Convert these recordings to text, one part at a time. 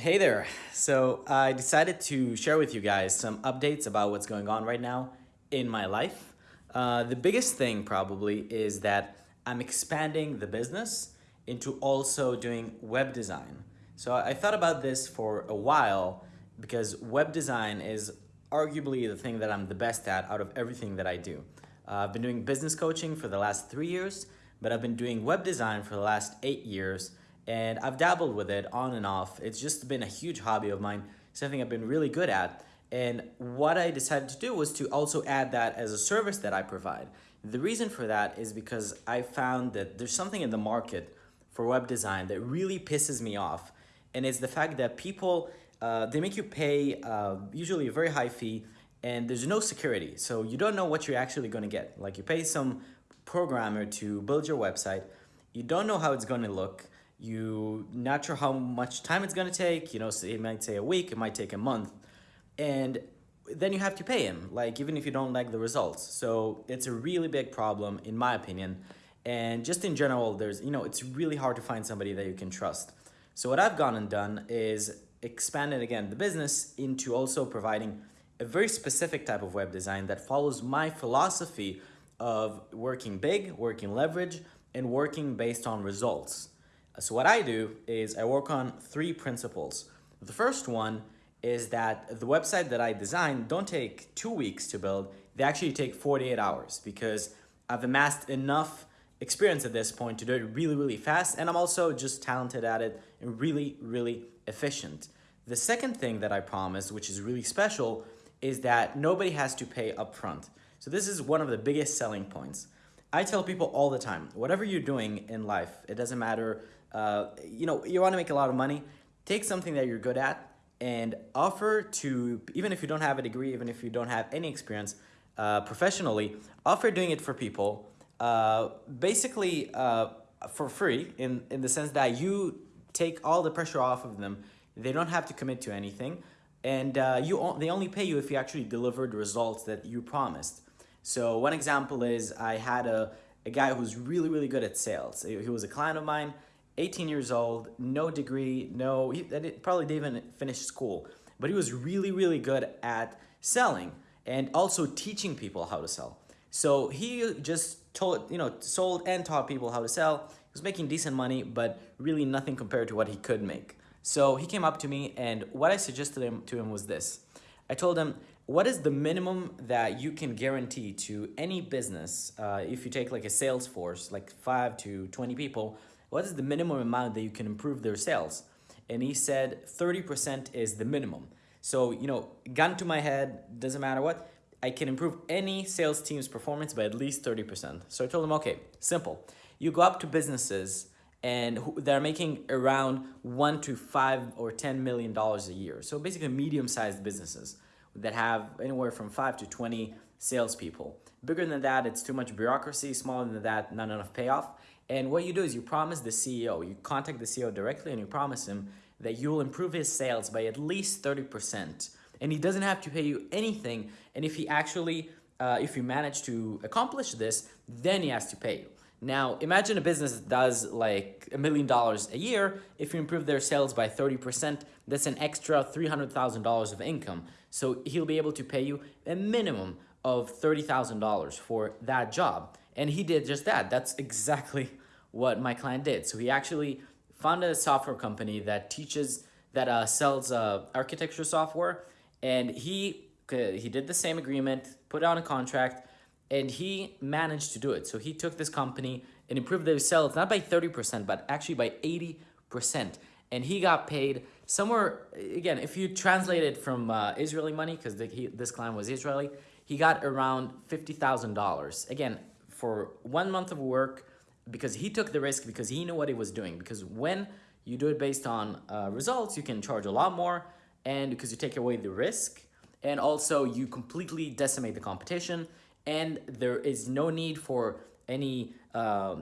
Hey there. So I decided to share with you guys some updates about what's going on right now in my life. Uh, the biggest thing probably is that I'm expanding the business into also doing web design. So I thought about this for a while because web design is arguably the thing that I'm the best at out of everything that I do. Uh, I've been doing business coaching for the last three years, but I've been doing web design for the last eight years and I've dabbled with it on and off. It's just been a huge hobby of mine, something I've been really good at. And what I decided to do was to also add that as a service that I provide. The reason for that is because I found that there's something in the market for web design that really pisses me off. And it's the fact that people, uh, they make you pay uh, usually a very high fee and there's no security. So you don't know what you're actually going to get. Like you pay some programmer to build your website. You don't know how it's going to look you not sure how much time it's gonna take, you know, so it might say a week, it might take a month, and then you have to pay him, like even if you don't like the results. So it's a really big problem in my opinion. And just in general, there's, you know, it's really hard to find somebody that you can trust. So what I've gone and done is expanded again the business into also providing a very specific type of web design that follows my philosophy of working big, working leverage, and working based on results. So what I do is I work on three principles. The first one is that the website that I design don't take two weeks to build, they actually take 48 hours because I've amassed enough experience at this point to do it really, really fast. And I'm also just talented at it and really, really efficient. The second thing that I promise, which is really special, is that nobody has to pay upfront. So this is one of the biggest selling points. I tell people all the time, whatever you're doing in life, it doesn't matter uh, you know, you want to make a lot of money, take something that you're good at and offer to, even if you don't have a degree, even if you don't have any experience uh, professionally, offer doing it for people, uh, basically uh, for free in, in the sense that you take all the pressure off of them. They don't have to commit to anything. And uh, you they only pay you if you actually deliver the results that you promised. So one example is I had a, a guy who's really, really good at sales. He was a client of mine. 18 years old, no degree, no, he probably didn't even finish school, but he was really, really good at selling and also teaching people how to sell. So he just told, you know, sold and taught people how to sell. He was making decent money, but really nothing compared to what he could make. So he came up to me and what I suggested him, to him was this. I told him, what is the minimum that you can guarantee to any business uh, if you take like a sales force, like five to 20 people, what is the minimum amount that you can improve their sales? And he said 30% is the minimum. So, you know, gun to my head, doesn't matter what, I can improve any sales team's performance by at least 30%. So I told him, okay, simple. You go up to businesses and they're making around one to five or $10 million a year. So basically medium-sized businesses that have anywhere from five to 20 salespeople. Bigger than that, it's too much bureaucracy. Smaller than that, not enough payoff. And what you do is you promise the CEO, you contact the CEO directly and you promise him that you will improve his sales by at least 30%. And he doesn't have to pay you anything. And if he actually, uh, if you manage to accomplish this, then he has to pay you. Now, imagine a business that does like a million dollars a year. If you improve their sales by 30%, that's an extra $300,000 of income. So he'll be able to pay you a minimum of $30,000 for that job. And he did just that. That's exactly what my client did. So he actually founded a software company that teaches, that uh, sells uh, architecture software. And he, he did the same agreement, put on a contract, and he managed to do it. So he took this company and improved their sales, not by 30%, but actually by 80%. And he got paid somewhere, again, if you translate it from uh, Israeli money, because this client was Israeli, he got around $50,000. Again, for one month of work, because he took the risk because he knew what he was doing. Because when you do it based on uh, results, you can charge a lot more and because you take away the risk and also you completely decimate the competition and there is no need for any uh,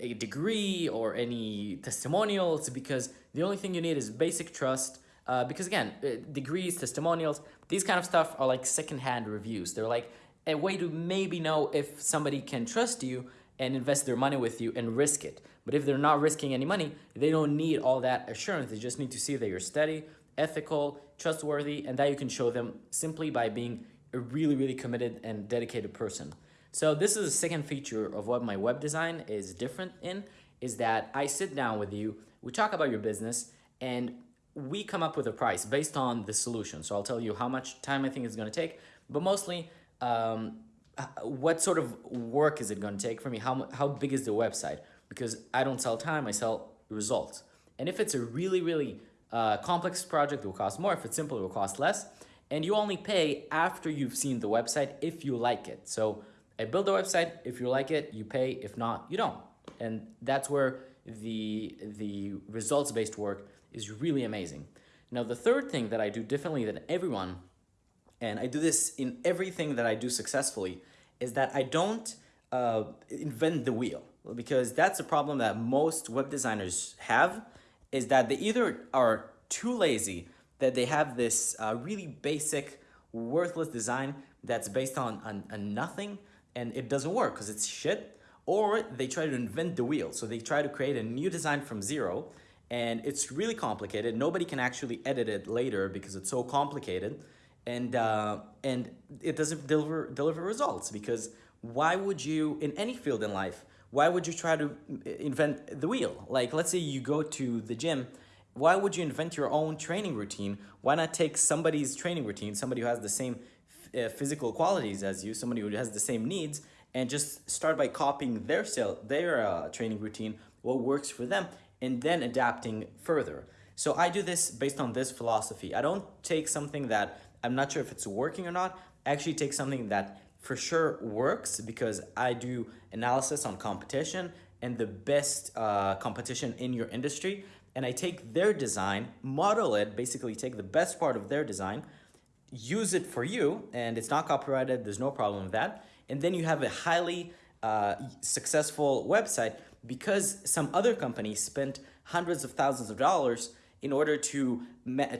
a degree or any testimonials because the only thing you need is basic trust uh, because again, uh, degrees, testimonials, these kind of stuff are like secondhand reviews. They're like a way to maybe know if somebody can trust you and invest their money with you and risk it. But if they're not risking any money, they don't need all that assurance. They just need to see that you're steady, ethical, trustworthy, and that you can show them simply by being a really, really committed and dedicated person. So this is the second feature of what my web design is different in, is that I sit down with you, we talk about your business, and we come up with a price based on the solution. So I'll tell you how much time I think it's going to take, but mostly um, what sort of work is it going to take for me? How, how big is the website? Because I don't sell time, I sell results. And if it's a really, really uh, complex project, it will cost more. If it's simple, it will cost less. And you only pay after you've seen the website if you like it. So I build a website. If you like it, you pay. If not, you don't. And that's where the, the results-based work is really amazing. Now, the third thing that I do differently than everyone, and I do this in everything that I do successfully, is that I don't uh, invent the wheel because that's a problem that most web designers have is that they either are too lazy that they have this uh, really basic worthless design that's based on, on, on nothing and it doesn't work because it's shit or they try to invent the wheel so they try to create a new design from zero and it's really complicated. Nobody can actually edit it later because it's so complicated, and uh, and it doesn't deliver deliver results because why would you in any field in life? Why would you try to invent the wheel? Like let's say you go to the gym. Why would you invent your own training routine? Why not take somebody's training routine, somebody who has the same uh, physical qualities as you, somebody who has the same needs, and just start by copying their cell, their uh, training routine, what works for them, and then adapting further. So I do this based on this philosophy. I don't take something that I'm not sure if it's working or not. I actually take something that for sure works because I do analysis on competition and the best uh, competition in your industry. And I take their design, model it, basically take the best part of their design, use it for you, and it's not copyrighted, there's no problem with that. And then you have a highly uh, successful website because some other companies spent hundreds of thousands of dollars in order to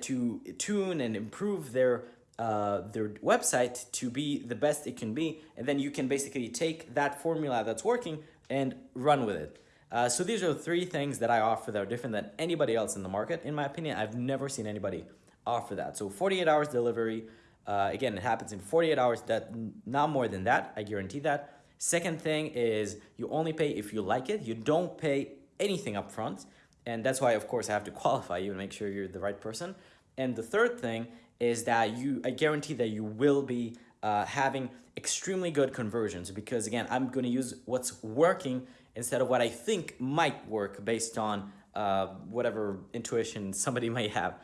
to tune and improve their uh, their website to be the best it can be, and then you can basically take that formula that's working and run with it. Uh, so these are three things that I offer that are different than anybody else in the market. In my opinion, I've never seen anybody offer that. So 48 hours delivery, uh, again, it happens in 48 hours, that not more than that, I guarantee that. Second thing is you only pay if you like it. You don't pay anything up front. And that's why, of course, I have to qualify you and make sure you're the right person. And the third thing is that you, I guarantee that you will be uh, having extremely good conversions because again, I'm going to use what's working instead of what I think might work based on uh, whatever intuition somebody might have.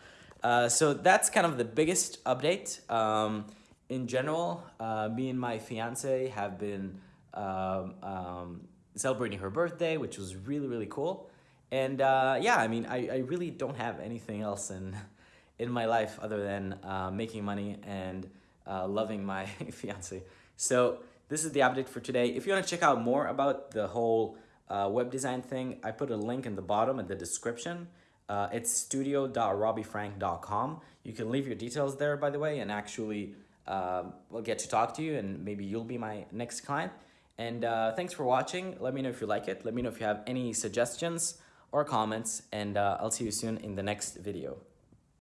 Uh, so that's kind of the biggest update. Um, in general, uh, me and my fiance have been um, um, celebrating her birthday, which was really, really cool. And uh, yeah, I mean, I, I really don't have anything else in, in my life other than uh, making money and uh, loving my fiance. So this is the update for today. If you want to check out more about the whole uh, web design thing, I put a link in the bottom in the description. Uh, it's studio.robbyfrank.com. You can leave your details there, by the way, and actually uh, we'll get to talk to you and maybe you'll be my next client. And uh, thanks for watching. Let me know if you like it. Let me know if you have any suggestions or comments. And uh, I'll see you soon in the next video.